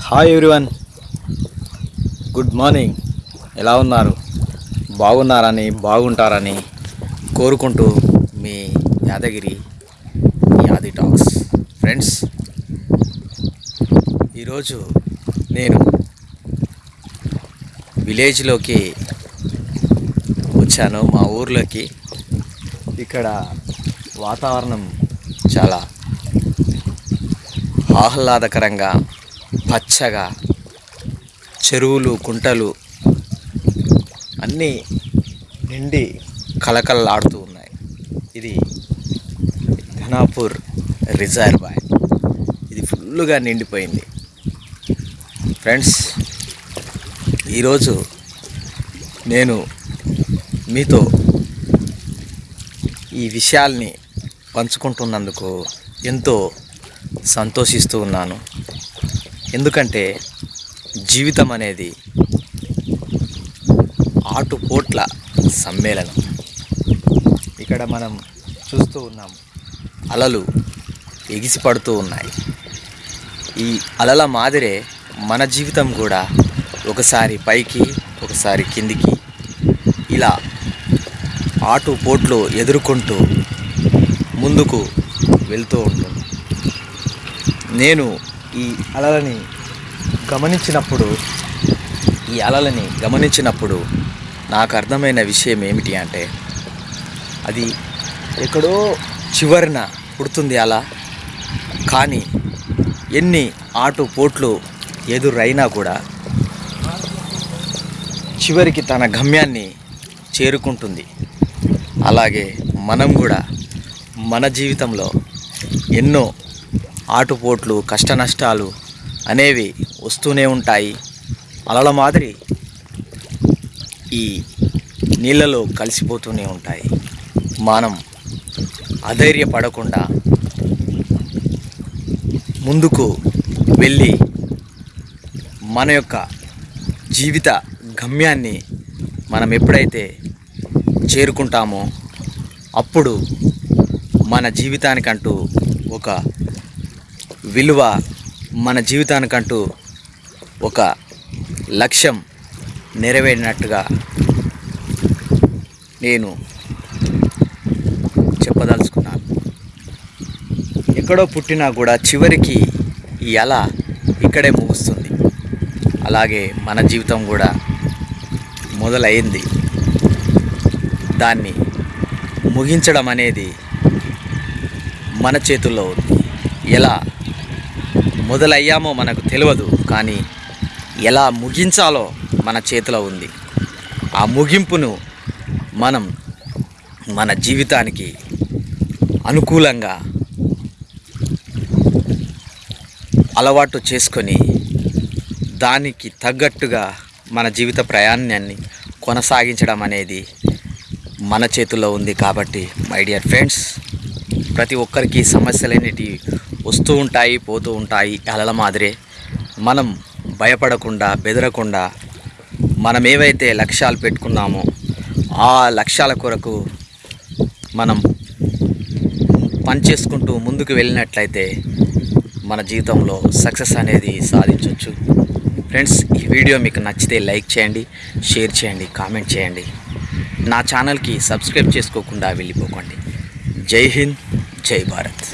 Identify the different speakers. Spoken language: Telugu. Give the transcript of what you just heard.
Speaker 1: హాయ్ ఎవ్రీవన్ గుడ్ మార్నింగ్ ఎలా ఉన్నారు? బాగున్నారని బాగుంటారని కోరుకుంటూ మీ యాదగిరి యాది టాక్స్. ఫ్రెండ్స్ ఈరోజు నేను విలేజ్లోకి వచ్చాను. మా ఊర్లోకి. ఇక్కడ వాతావరణం చాలా ఆహ్లాదకరంగా పచ్చగా చెరువులు కుంటలు అన్నీ నిండి కలకలలాడుతూ ఉన్నాయి. ఇది ఘనాపూర్ రిజర్వాయర్. ఇది ఫుల్గా నిండిపోయింది. ఫ్రెండ్స్ ఈరోజు నేను మీతో ఈ విషయాల్ని పంచుకుంటున్నందుకు ఎంతో సంతోషిస్తూ ఉన్నాను. ఎందుకంటే జీవితం అనేది ఆటుపోట్ల సమ్మేళనం. ఇక్కడ మనం చూస్తూ ఉన్నాం అలలు ఎగిసిపడుతూ ఉన్నాయి. ఈ అలల మాదిరే మన జీవితం కూడా ఒకసారి పైకి ఒకసారి కిందికి ఇలా ఆటుపోట్లు ఎదుర్కొంటూ ముందుకు వెళ్తూ ఉంటుంది. నేను ఈ అలలని గమనించినప్పుడు ఈ అలలని గమనించినప్పుడు నాకు అర్థమైన విషయం ఏమిటి అంటే అది ఎక్కడో చివరిన పుడుతుంది అలా. కానీ ఎన్ని ఆటు పోట్లు ఎదురైనా కూడా చివరికి తన గమ్యాన్ని చేరుకుంటుంది. అలాగే మనం కూడా మన జీవితంలో ఎన్నో ఆటుపోట్లు కష్ట నష్టాలు అనేవి వస్తూనే ఉంటాయి. అలల మాదిరి ఈ నీళ్ళలో కలిసిపోతూనే ఉంటాయి. మనం అధైర్యపడకుండా ముందుకు వెళ్ళి మన యొక్క జీవిత గమ్యాన్ని మనం ఎప్పుడైతే చేరుకుంటామో అప్పుడు మన జీవితానికంటూ ఒక విలువ మన జీవితానికంటూ ఒక లక్ష్యం నెరవేరినట్టుగా నేను చెప్పదలుచుకున్నాను. ఎక్కడో పుట్టినా కూడా చివరికి ఈ అల ఇక్కడే ముగుస్తుంది. అలాగే మన జీవితం కూడా మొదలైంది. దాన్ని ముగించడం అనేది మన చేతుల్లో ఉంది. ఎలా మొదలయ్యామో మనకు తెలియదు కానీ ఎలా ముగించాలో మన చేతిలో ఉంది. ఆ ముగింపును మనం మన జీవితానికి అనుకూలంగా అలవాటు చేసుకొని దానికి తగ్గట్టుగా మన జీవిత ప్రయాణాన్ని కొనసాగించడం అనేది మన చేతుల్లో ఉంది కాబట్టి మై డియర్ ఫ్రెండ్స్ ప్రతి ఒక్కరికి సమస్యలు వస్తూ ఉంటాయి పోతూ ఉంటాయి అలల మాదిరే. మనం భయపడకుండా బెదరకుండా మనం ఏవైతే లక్ష్యాలు పెట్టుకున్నామో ఆ లక్ష్యాల కొరకు మనం పనిచేసుకుంటూ ముందుకు వెళ్ళినట్లయితే మన జీవితంలో సక్సెస్ అనేది సాధించవచ్చు ఫ్రెండ్స్ ఈ వీడియో మీకు నచ్చితే లైక్ చేయండి షేర్ చేయండి కామెంట్ చేయండి. నా ఛానల్కి సబ్స్క్రైబ్ చేసుకోకుండా వెళ్ళిపోకండి. జై హింద్ జై భారత్.